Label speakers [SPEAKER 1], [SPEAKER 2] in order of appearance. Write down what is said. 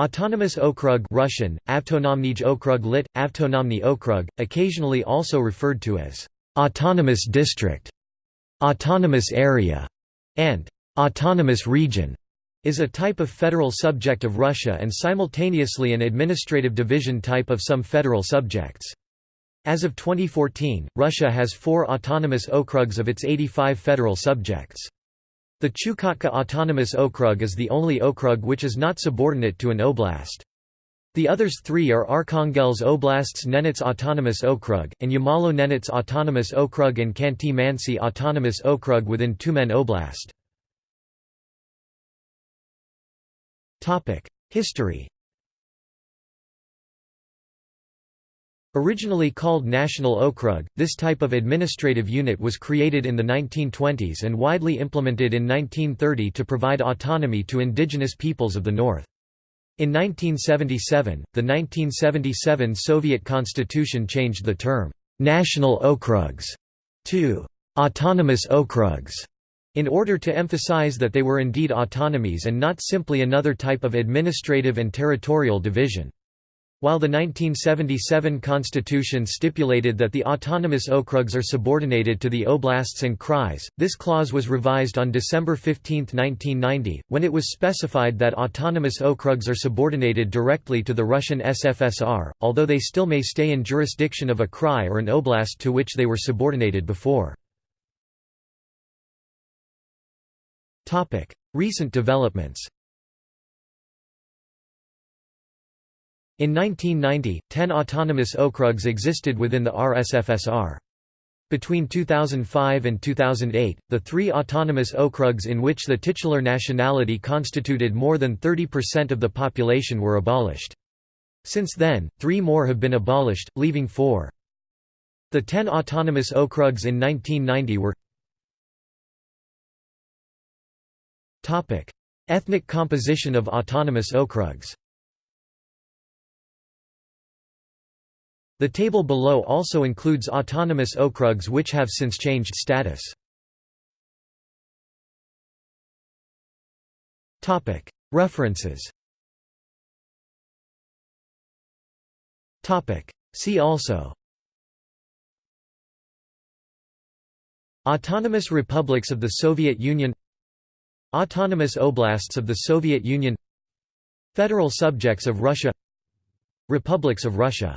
[SPEAKER 1] Autonomous Okrug Russian, Avtonomnij Okrug lit, Avtonomny Okrug, occasionally also referred to as «autonomous district», «autonomous area» and «autonomous region», is a type of federal subject of Russia and simultaneously an administrative division type of some federal subjects. As of 2014, Russia has four autonomous okrugs of its 85 federal subjects. The Chukotka Autonomous Okrug is the only okrug which is not subordinate to an oblast. The others three are Arkhangelsk Oblast's Nenets Autonomous Okrug, and Yamalo-Nenets Autonomous Okrug and Khanty-Mansi Autonomous Okrug within Tyumen Oblast. History Originally called National Okrug, this type of administrative unit was created in the 1920s and widely implemented in 1930 to provide autonomy to indigenous peoples of the North. In 1977, the 1977 Soviet constitution changed the term, "'National Okrugs' to "'Autonomous Okrugs' in order to emphasize that they were indeed autonomies and not simply another type of administrative and territorial division. While the 1977 constitution stipulated that the autonomous okrugs are subordinated to the oblasts and krais, this clause was revised on December 15, 1990, when it was specified that autonomous okrugs are subordinated directly to the Russian SFSR, although they still may stay in jurisdiction of a krai or an oblast to which they were subordinated before. Recent developments In 1990, ten autonomous okrugs existed within the RSFSR. Between 2005 and 2008, the three autonomous okrugs in which the titular nationality constituted more than 30% of the population were abolished. Since then, three more have been abolished, leaving four. The ten autonomous okrugs in 1990 were Ethnic composition of autonomous okrugs The table below also includes autonomous okrugs which have since changed status. References. See also. Autonomous republics of the Soviet Union. Autonomous oblasts of the Soviet Union. Federal subjects of Russia. Republics of Russia